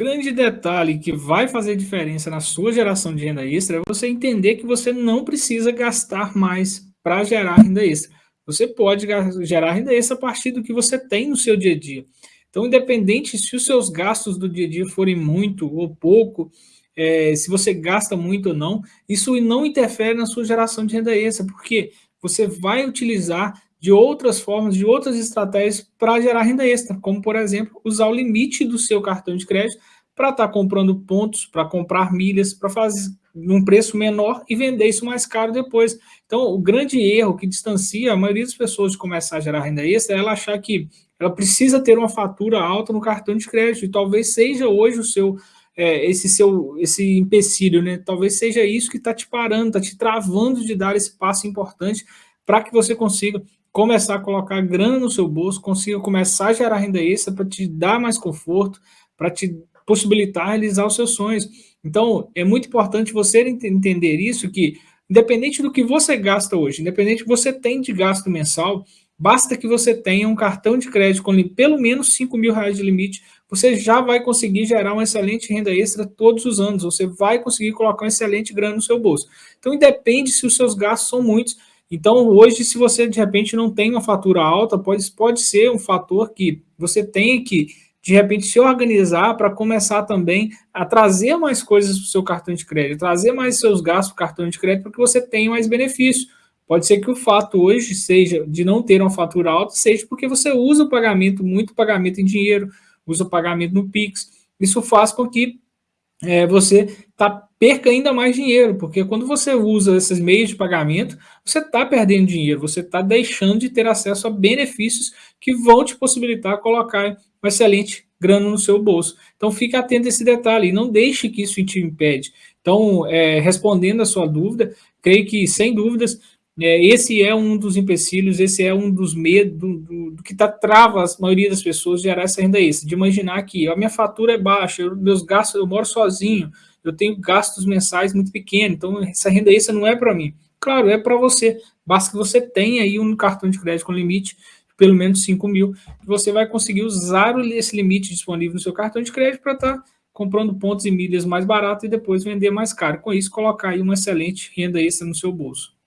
grande detalhe que vai fazer diferença na sua geração de renda extra é você entender que você não precisa gastar mais para gerar renda extra. Você pode gerar renda extra a partir do que você tem no seu dia a dia. Então, independente se os seus gastos do dia a dia forem muito ou pouco, é, se você gasta muito ou não, isso não interfere na sua geração de renda extra, porque você vai utilizar de outras formas, de outras estratégias para gerar renda extra, como, por exemplo, usar o limite do seu cartão de crédito para estar tá comprando pontos, para comprar milhas, para fazer num preço menor e vender isso mais caro depois. Então, o grande erro que distancia a maioria das pessoas de começar a gerar renda extra é ela achar que ela precisa ter uma fatura alta no cartão de crédito, e talvez seja hoje o seu é, esse seu esse empecilho, né? Talvez seja isso que está te parando, está te travando de dar esse passo importante para que você consiga começar a colocar grana no seu bolso, consiga começar a gerar renda extra para te dar mais conforto, para te possibilitar realizar os seus sonhos. Então, é muito importante você entender isso, que independente do que você gasta hoje, independente do que você tem de gasto mensal, basta que você tenha um cartão de crédito com pelo menos 5 mil reais de limite, você já vai conseguir gerar uma excelente renda extra todos os anos, você vai conseguir colocar um excelente grana no seu bolso. Então, independe se os seus gastos são muitos, então, hoje, se você de repente não tem uma fatura alta, pode, pode ser um fator que você tem que, de repente, se organizar para começar também a trazer mais coisas para o seu cartão de crédito, trazer mais seus gastos para o cartão de crédito para que você tenha mais benefício. Pode ser que o fato hoje seja de não ter uma fatura alta, seja porque você usa o pagamento, muito pagamento em dinheiro, usa o pagamento no Pix. Isso faz com que é, você tá, perca ainda mais dinheiro, porque quando você usa esses meios de pagamento, você está perdendo dinheiro, você está deixando de ter acesso a benefícios que vão te possibilitar colocar um excelente grana no seu bolso. Então fique atento a esse detalhe e não deixe que isso te impede. Então, é, respondendo a sua dúvida, creio que, sem dúvidas, é, esse é um dos empecilhos, esse é um dos medos do, do, que tá, trava a maioria das pessoas gerar essa renda extra, de imaginar que a minha fatura é baixa, eu, meus gastos, eu moro sozinho, eu tenho gastos mensais muito pequenos, então essa renda extra não é para mim. Claro, é para você, basta que você tenha aí um cartão de crédito com limite pelo menos 5 mil, que você vai conseguir usar esse limite disponível no seu cartão de crédito para estar tá comprando pontos e milhas mais barato e depois vender mais caro. Com isso, colocar aí uma excelente renda extra no seu bolso.